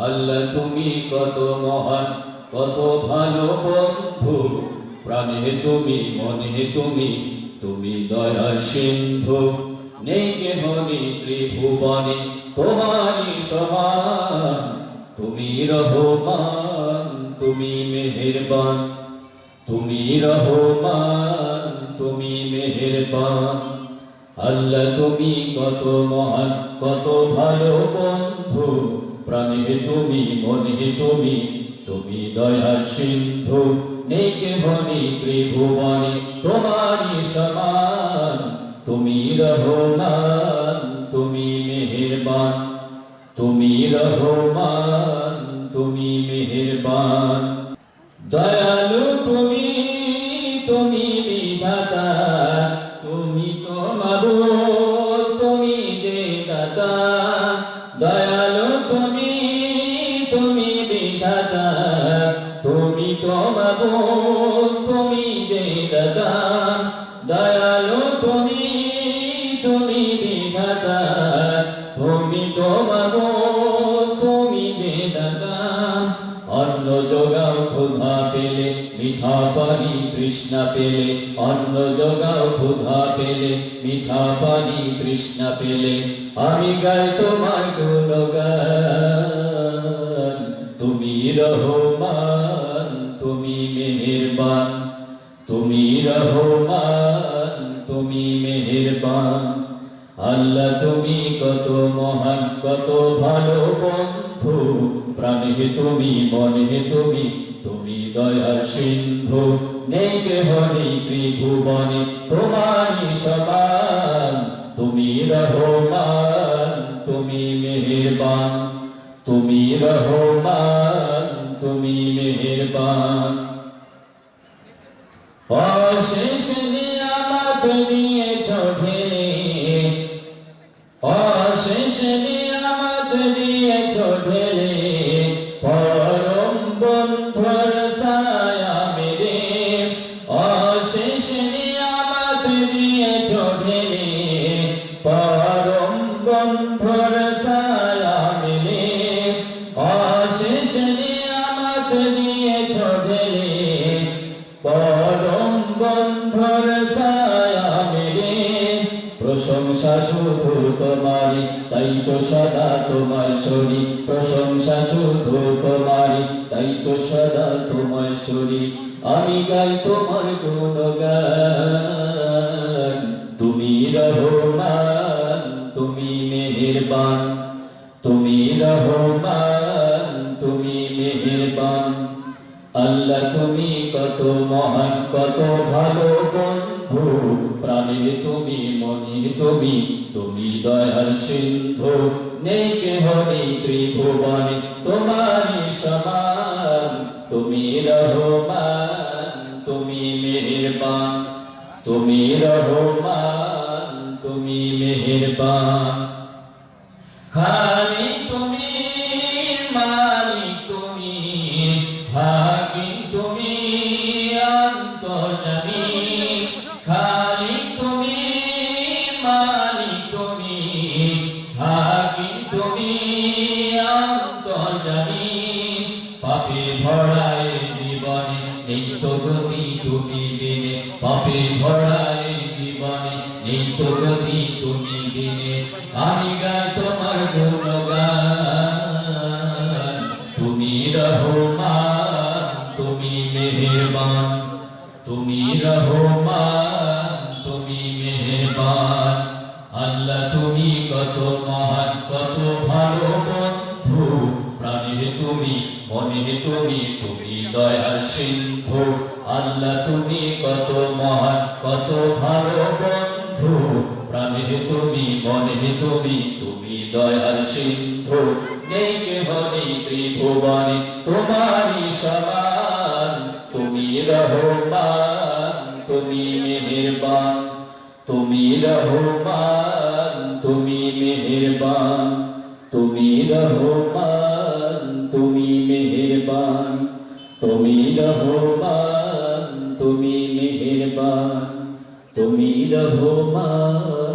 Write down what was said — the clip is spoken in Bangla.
আল্লাহ, তুমি কত মহান, কত ভালো বন্ধু। প্রাণে তুমি, মনে তুমি তুমি দয়ার সিন্ধু। নেই কেহনি ত্রিভুবনে, তোমারই সমান। তুমি রহমান, তুমি মেহেরবান। তুমি রহমান, তুমি মেহেরবান। আল্লাহ, তুমি কত মহান, কত ভালো বন্ধু। প্রাণে তুমি, মনে তুমি তুমি দয়ার সিন্ধু নেই কেহনি ত্রিভুবনে তোমারই সমান, তুমি রহমান, তুমি মেহেরবান, তুমি রহমান, তুমি মেহেরবান। দয়ালু তুমি তুমি বিধাতা, তুমি তো মাবুদ, তুমি যে তুমি যে দাতা দয়ালু তুমি তুমি বিধাতা, তুমি তো তুমি যে দাতা অন্ন যোগাও পেলে, মিঠা পানি পেলে, অন্ন যোগাও পেলে, মিঠা পানি পেলে। আমি গাই তোমার গুণগান, তুমি তুমি মেহেরবান, তুমি রহমান, তুমি মেহেরবান। আল্লাহ, তুমি কত মহান, কত ভালো বন্ধু। প্রাণে তুমি, মনে তুমি তুমি দয়ার সিন্ধু। নেই কেহনি ত্রিভুবনে, তোমারই সমান। তুমি রহমান, তুমি মেহেরবান। তুমি রহমান, তুমি মেহেরবান। শুধু তোমারি তাই তো সদা তোমায় সরি প্রশংসা শুধু তাই তো সদা আমি গাই তোমার গুণগান, তুমি রহমান, তুমি মেহেরবান। তুমি রহমান, তুমি মেহেরবান। আল্লাহ তুমি কত মহান, কত ভালো বন্ধু। প্রাণে তুমি মনে তুমি তুমি দয়ার সিন্ধু। নেই কেহনি ত্রিভুবনে, তোমারই সমান, তুমি রহমান, তুমি মেহেরবান। তুমি রহমান, তুমি মেহেরবান। খালি পাপে ভরায় জীবনে, এই গতি তুমি দিনে। পাপে জীবনে, এই তো গতি তুমি দিনে। আমি গাই তোমার গুণগান, তুমি রহমান, তুমি মেহেরবান। তুমি রহমান, তুমি মেহেরবান। আল্লাহ তুমি কত মহান, কত ভালো তুমি মনে তুমি তুমি দয়াল সিন্ধু, আল্লাহ তুমি কত মহান, কত ভালো বন্ধু। প্রাণে তুমি, মনে তুমি তুমি দয়ার সিন্ধু। নেই কেহনি ত্রিভুবনে, তোমারই সমান। তুমি রহমান, তুমি মেহেরবান। তুমি রহমান, তুমি মেহেরবান। তুমি রহমান। তুমি রহমান তুমি মেহেরবান তুমি রহমান।